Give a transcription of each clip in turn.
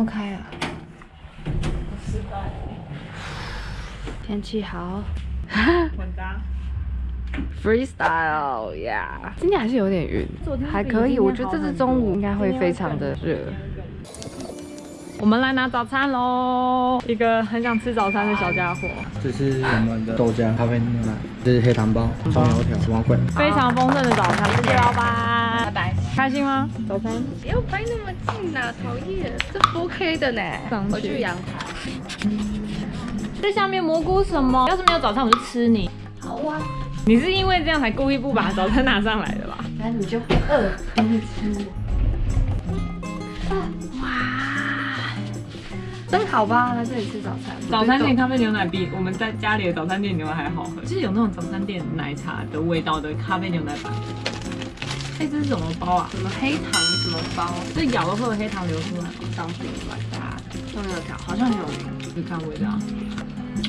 么开啊？天气好。混搭。Freestyle，yeah。今天还是有点晕，还可以。我觉得这次中午应该会非常的热。我们来拿早餐喽！一个很想吃早餐的小家伙，这是我们的豆浆、咖啡牛奶，这是黑糖包、葱油条、什么鬼？非常丰盛的早餐。开心吗？早餐？不要拍那么近啊，讨厌！这不 OK 的呢。上去我去阳台。这下面蘑菇什么？要是没有早餐，我就吃你。好啊。你是因为这样才故意不把早餐拿上来的吧？反正你就不饿。哇，真好吧？来这里吃早餐。早餐店咖啡牛奶比我们在家里的早餐店牛奶还好喝，就是有那种早餐店奶茶的味道的咖啡牛奶版。哎、这是什么包啊？什么黑糖什么包？这咬了会有黑糖流出来吗？当饼来大葱油条好像很有名，你看味道，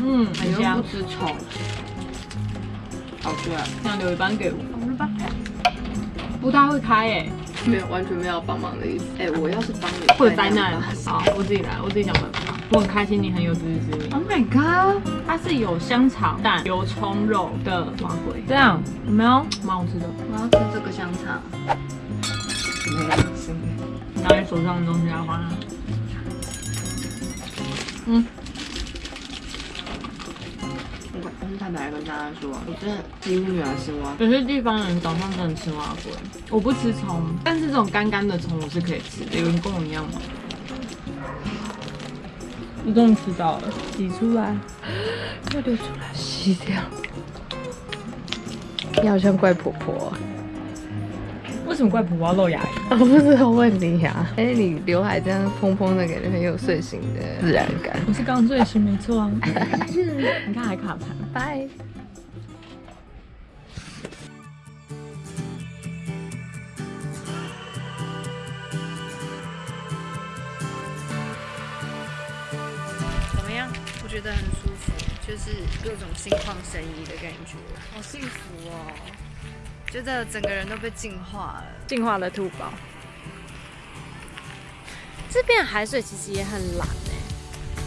嗯，很香不。吃葱。好吃啊！这样留一半给我，好了吧？不大会开哎、没有，完全没有帮忙的意思。哎，我要是帮你，会有灾难。好，我自己来，我自己想办法。我很开心你很有自知之明。Oh my god！它是有香肠、蛋、油葱肉的麻鬼，这样有没有？蛮好吃的。我要吃这个香肠。没有吃。拿你手上的东西来换。嗯，我我是坦白跟大家说，我真的几乎没有吃蛙。有些地方人早上真的吃蛙鬼，我不吃葱，但是这种干干的葱我是可以吃的。有人跟我一样吗？我终于吃到了，挤出来。要流出来，吸掉。你好像怪婆婆，为什么怪婆婆要露牙龈？我不知道问你呀、哎，你刘海这样蓬蓬的，感觉很有睡醒的自然感。我是刚睡醒，没错啊。你看还卡盘。拜。觉得很舒服，就是各种心旷神怡的感觉，好幸福哦！觉得整个人都被净化了。净化了兔宝，这边海水其实也很蓝哎。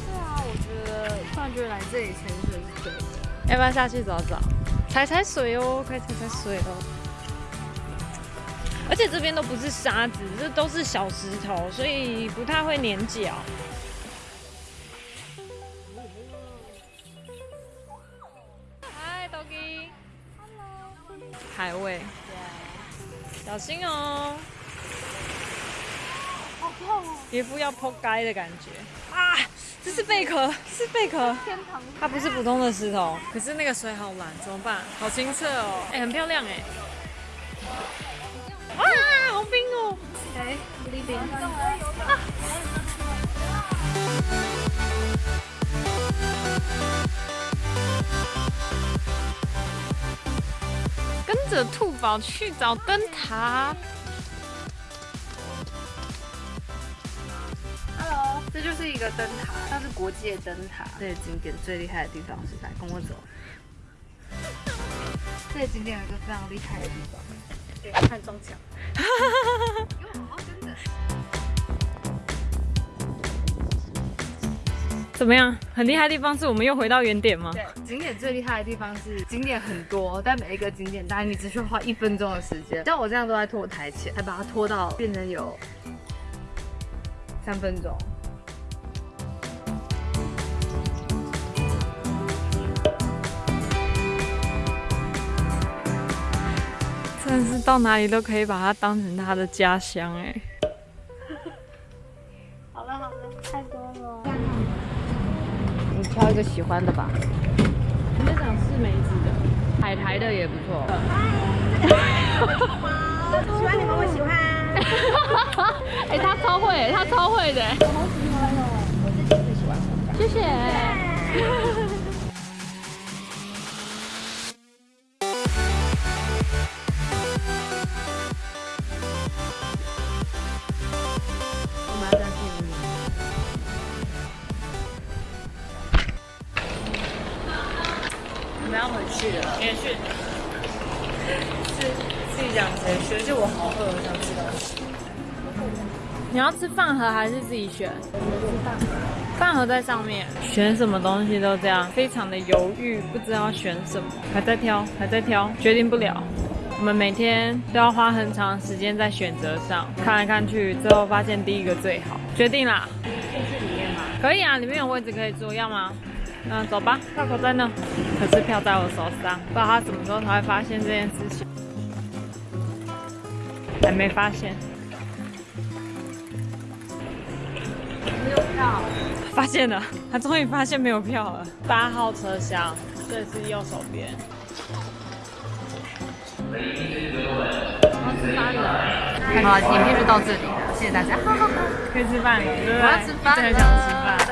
对啊，我觉得突然觉得来这里潜水是对的。要不要下去找找？踩踩水哦，快踩踩水哦。而且这边都不是沙子，这都是小石头，所以不太会粘脚。海味。小心哦。好痛哦！一副要破街的感觉啊！这是贝壳，是贝壳。它不是普通的石头，可是那个水好蓝，怎么办？好清澈哦，哎、很漂亮哎。啊，好冰哦！哎，里边。跟着兔宝去找灯塔。Hello，这就是一个灯塔，它是国际的灯塔。这个景点最厉害的地方是在，跟我走。这个景点有一个非常厉害的地方，对，看中墙。怎么样？很厉害的地方是我们又回到原点吗？对，景点最厉害的地方是景点很多，但每一个景点大概你只需要花一分钟的时间。像我这样都在拖台前，才把它拖到变成有三分钟。真的是到哪里都可以把它当成他的家乡哎。好了好了，太多了。你挑一个喜欢的吧，我们想试梅子的，海苔的也不错。喜欢你们，我喜欢。哎、他超会，他超会的。我好喜欢哦，我自己最喜欢的。谢谢。我们要回去了。也是。是自己讲谁学？就我好饿，我想吃东西。你要吃饭盒还是自己选？饭盒在上面，选什么东西都这样，非常的犹豫，不知道选什么，还在挑，还在挑，决定不了。我们每天都要花很长时间在选择上，看来看去，最后发现第一个最好，决定啦。去里面吗？可以啊，里面有位置可以坐，要吗？嗯，走吧，票口在那，可是票在我手上，不知道他什么时候才会发现这件事情，还没发现。没有票。发现了，他终于发现没有票了。八号车厢，这是右手边。好了，影片就到这里了，谢谢大家。可以吃饭了，对不对？我要吃饭了真的想吃饭。